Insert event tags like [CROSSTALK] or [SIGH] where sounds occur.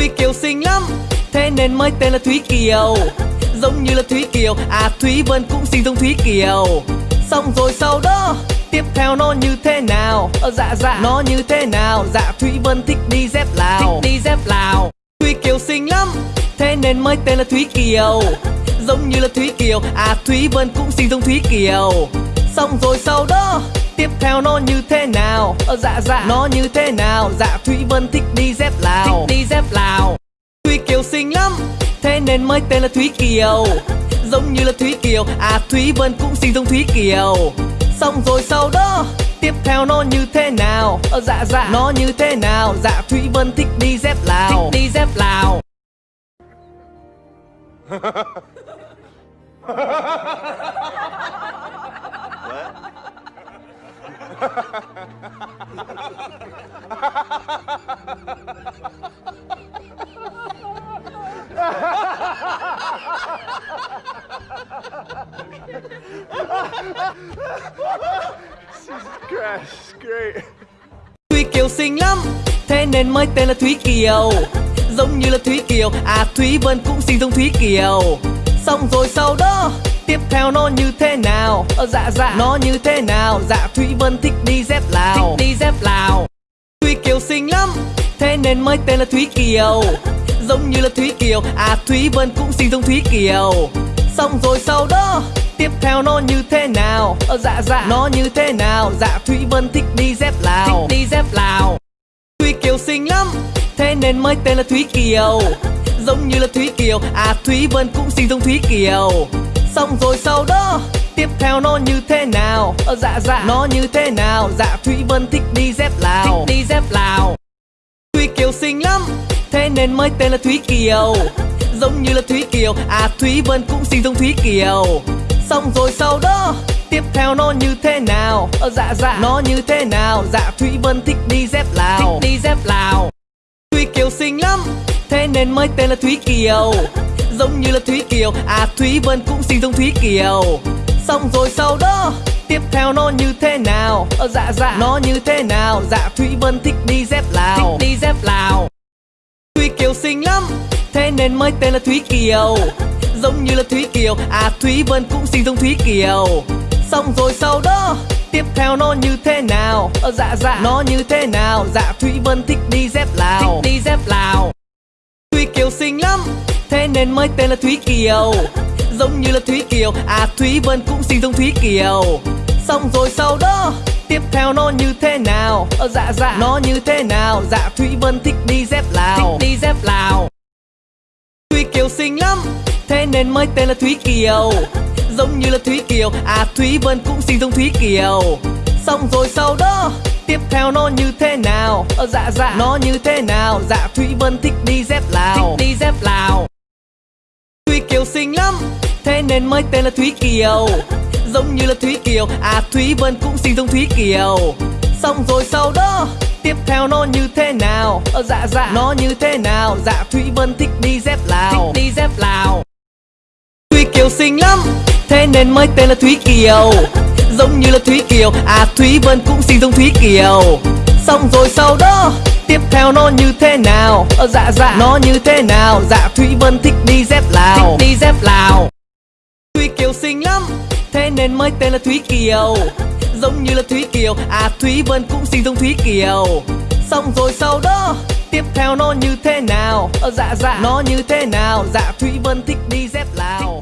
Thúy Kiều xinh lắm. Thế nên mới tên là Thúy Kiều. Giống như là Thúy Kiều. À Thúy Vân cũng xinh giống Thúy Kiều. Xong rồi sau đó Tiếp theo nó như thế nào? Ờ dạ dạ. Nó như thế nào? Dạ Thúy Vân thích đi dép Lào. Thích đi dép Lào. Thúy Kiều xinh lắm. Thế nên mới tên là Thúy Kiều. Giống như là Thúy Kiều. À Thúy Vân cũng xinh giống Thúy Kiều. Xong rồi sau đó Tiếp theo nó như thế nào? Ờ dạ dạ. Nó như thế nào? Dạ Thúy Vân thích đi dép Lào. Thích đi dép Lào. Thúy Kiều xinh lắm. Thế nên mới tên là Thúy Kiều. Giống như là Thúy Kiều. À Thúy Vân cũng xinh giống Thúy Kiều. Xong rồi sau đó Tiếp theo nó như thế nào? Ờ dạ dạ. Nó như thế nào? Dạ Thúy Vân thích đi dép Lào. Thích đi dép Lào [LAUGHS] Thúy Kiều xinh lắm, Thế nên mới tên là Thúy Kiều. Giống như là Thúy Kiều À Thúy Vân cũng xinh giống Thúy Kiều. Xong rồi sau đó Tiếp theo nó như thế nào? Ờ dạ dạ. Nó như thế nào? Dạ Thúy Vân thích đi dép Lào. Thích đi dép Lào. Thúy Kiều xinh lắm Thế nên mới tên là Thúy Kiều. [LAUGHS] Giống như là Thúy Kiều. À Thúy Vân cũng xinh giống Thúy Kiều. Xong rồi sau đó Tiếp theo nó như thế nào? Ờ dạ dạ. Nó như thế nào? Dạ Thúy Vân thích đi dép Lào. Thích đi dép Lào. Thúy Kiều xinh lắm Thế nên mới tên là Thúy Kiều. Giống như là Thúy Kiều À Thúy Vân cũng xinh giống Thúy Kiều. Xong rồi sau đó Tiếp theo nó như thế nào? Ờ dạ dạ. Nó như thế nào? Dạ Thúy Vân thích đi dép Lào. Thích đi dép Lào. Thúy Kiều xinh lắm Thế nên mới tên là Thúy Kiều. Giống như là Thúy Kiều À Thúy Vân cũng xinh giống Thúy Kiều. Xong rồi sau đó Tiếp theo nó như thế nào? Ờ dạ dạ. Nó như thế nào? Dạ Thúy Vân thích đi dép Lào. Thích đi dép Lào xinh lắm. Thế nên mới tên là Thúy Kiều. Giống như là Thúy Kiều. À Thúy Vân cũng xinh giống Thúy Kiều. Xong rồi sau đó Tiếp theo nó như thế nào? Ờ dạ dạ. Nó như thế nào? Dạ Thúy Vân thích đi dép Lào. Thích đi dép Lào. Thúy Kiều xinh lắm. Thế nên mới tên là Thúy Kiều. Giống như là Thúy Kiều. À Thúy Vân cũng xinh giống Thúy Kiều. Xong rồi sau đó Tiếp theo nó như thế nào? Ờ dạ dạ. Nó như thế nào? Dạ Thúy Vân thích đi dép Lào. Thích đi dép Lào. Thúy Kiều xinh lắm. Thế nên mới tên là Thúy Kiều. Giống như là Thúy Kiều. À Thúy Vân cũng xinh giống Thúy Kiều. Xong rồi sau đó Tiếp theo nó như thế nào? Ờ dạ dạ. Nó như thế nào? Dạ Thúy Vân thích đi dép Lào. Thích đi dép Lào. Thúy Kiều xinh lắm. Thế nên mới tên là Thúy Kiều Giống như là Thúy Kiều. À Thúy Vân cũng xinh giống Thúy Kiều. Xong rồi sau đó Tiếp theo nó như thế nào? Ờ dạ dạ. Nó như thế nào? Dạ Thúy Vân thích đi dép Lào. Thích đi dép Lào. Thúy Kiều xinh lắm. Thế nên mới tên là Thúy Kiều. Giống như là Thúy Kiều. À Thúy Vân cũng xinh giống Thúy Kiều. Xong rồi sau đó Tiếp theo nó như thế nào? Ờ dạ dạ. Nó như thế nào? Dạ Thúy Vân thích đi dép Lào. Thích đi dép Lào Kiều xinh lắm. Thế nên mới tên là Thúy Kiều. Giống như là Thúy Kiều. À Thúy Vân cũng xinh giống Thúy Kiều. Xong rồi sau đó Tiếp theo nó như thế nào? Ờ dạ dạ. Nó như thế nào? Dạ Thúy Vân thích đi dép Lào. Thích đi dép Lào. Thúy Kiều xinh lắm. Thế nên mới tên là Thúy Kiều. Giống như là Thúy Kiều. À Thúy Vân cũng xinh giống Thúy Kiều. Xong rồi sau đó Tiếp theo nó như thế nào? Ờ dạ dạ. Nó như thế nào? Dạ Thúy Vân thích đi dép Lào